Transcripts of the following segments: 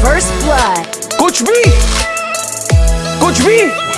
First blood. Coach B! Coach B!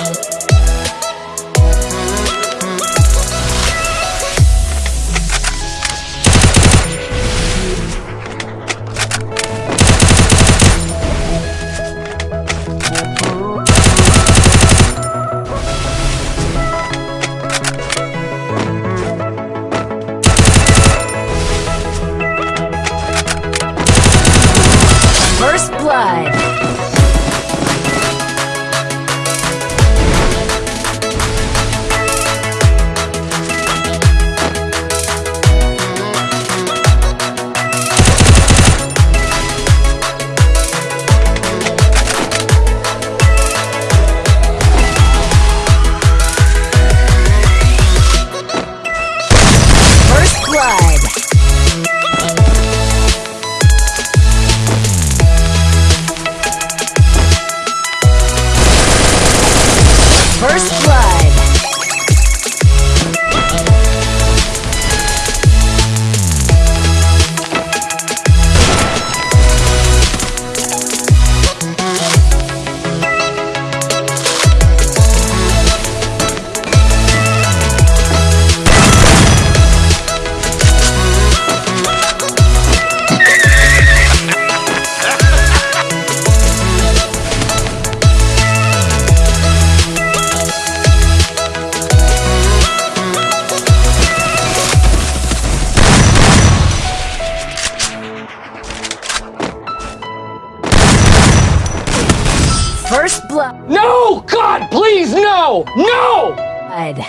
first blood. No! God, please, no! No! Blood.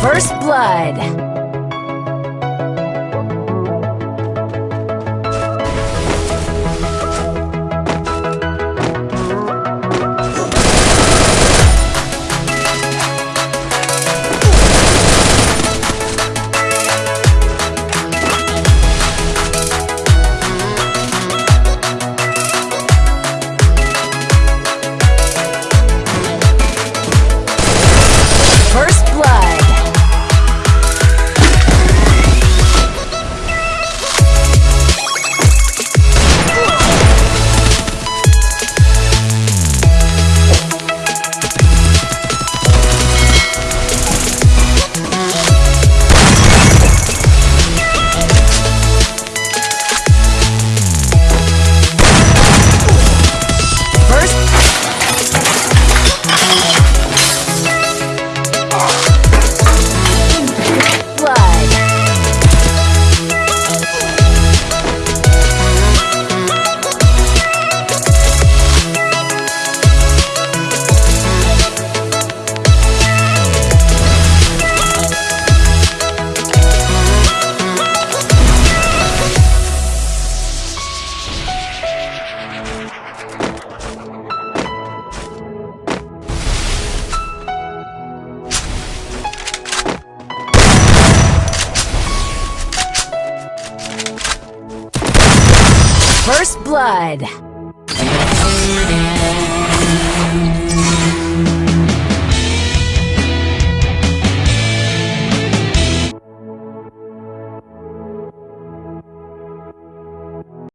First Blood. First Blood.